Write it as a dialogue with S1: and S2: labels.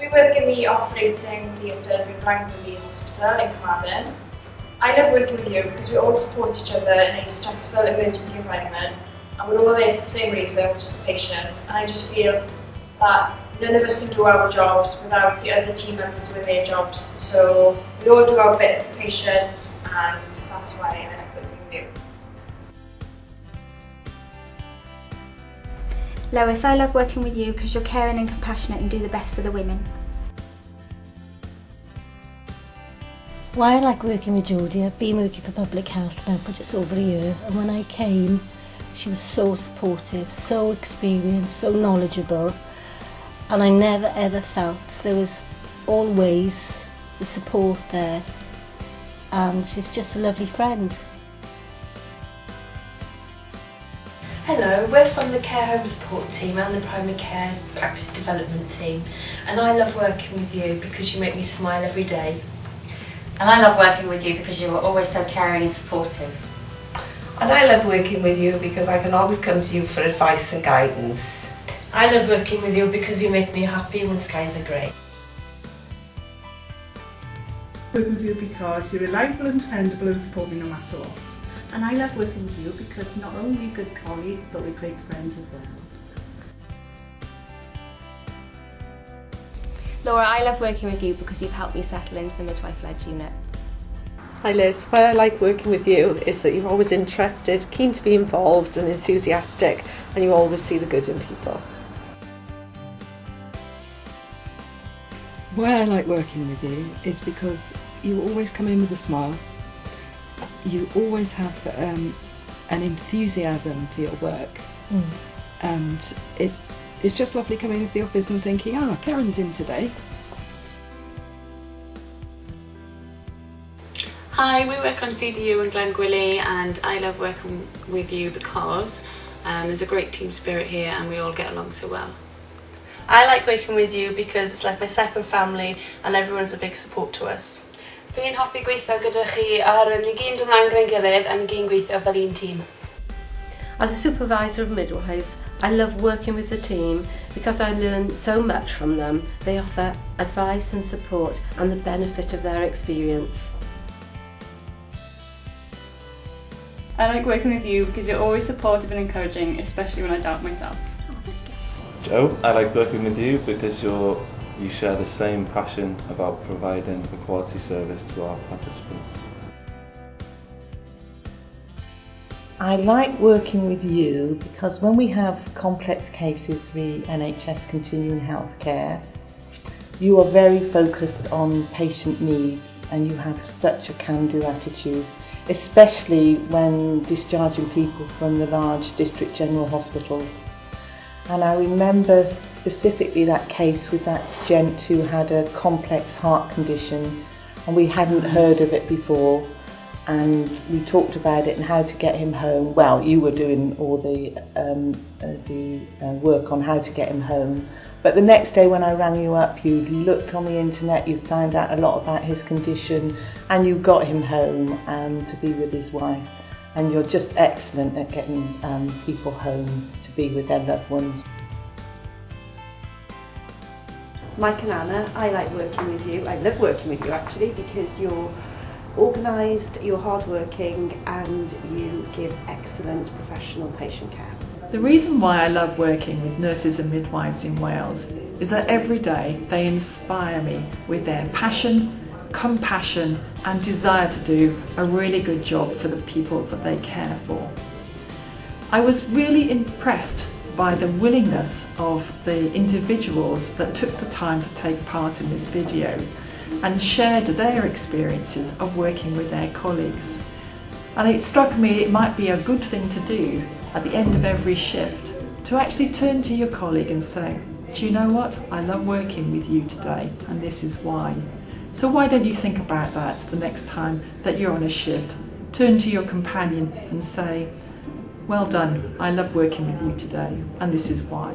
S1: We work in the operating theatres in Glangwili Hospital in Carmarthen. I love working with you because we all support each other in a stressful emergency environment and we're all there for the same reason, which is the patient. And I just feel that none of us can do our jobs without the other team members doing their jobs. So we all do our bit for the patient and that's why I like working with you.
S2: Lois, I love working with you because you're caring and compassionate and do the best for the women.
S3: Why I like working with Jodie, I've been working for public health now for just over a year and when I came she was so supportive, so experienced, so knowledgeable and I never ever felt there was always the support there and she's just a lovely friend.
S4: Hello, we're from the Care Home Support Team and the Primary Care Practice Development Team and I love working with you because you make me smile every day.
S5: And I love working with you because you are always so caring and supportive.
S6: And I love working with you because I can always come to you for advice and guidance.
S7: I love working with you because you make me happy when skies are grey.
S8: Work with you because you're reliable and dependable and support me no matter what.
S9: And I love working with you because not only are good colleagues but we're great friends as well.
S10: Laura, I love working with you because you've helped me settle into the midwife-led unit.
S11: Hi Liz, why I like working with you is that you're always interested, keen to be involved and enthusiastic and you always see the good in people.
S12: Why I like working with you is because you always come in with a smile. You always have um, an enthusiasm for your work. Mm. And it's, it's just lovely coming into the office and thinking, ah, oh, Karen's in today.
S13: Hi, we work on CDU in Glangwili and I love working with you because um, there's a great team spirit here and we all get along so well.
S7: I like working with you because it's like my second family and everyone's a big support to us.
S14: fi'n hoffi gweithio gyda chi oherwydd ni gyn dod mlaen gyda'n gilydd a ni gyn gweithio fel un tîm.
S15: As a supervisor of midwives, I love working with the team because I learn so much from them. They offer advice and support and the benefit of their experience.
S16: I like working with you because you're always supportive and encouraging, especially when I doubt myself.
S17: Oh, Joe, I like working with you because you're you share the same passion about providing a quality service to our participants.
S18: I like working with you because when we have complex cases with NHS continuing healthcare, you are very focused on patient needs and you have such a can-do attitude, especially when discharging people from the large district general hospitals. And I remember specifically that case with that gent who had a complex heart condition and we hadn't heard of it before and we talked about it and how to get him home. Well, you were doing all the, um, uh, the uh, work on how to get him home. But the next day when I rang you up, you looked on the internet, you found out a lot about his condition and you got him home um, to be with his wife. And you're just excellent at getting um, people home to be with their loved ones.
S19: Mike and Anna, I like working with you. I love working with you actually because you're organised, you're hardworking and you give excellent professional patient care.
S20: The reason why I love working with nurses and midwives in Wales is that every day they inspire me with their passion, compassion and desire to do a really good job for the people that they care for. I was really impressed by the willingness of the individuals that took the time to take part in this video and shared their experiences of working with their colleagues. And it struck me it might be a good thing to do at the end of every shift to actually turn to your colleague and say, do you know what? I love working with you today and this is why. So why don't you think about that the next time that you're on a shift? Turn to your companion and say, well done, I love working with you today and this is why.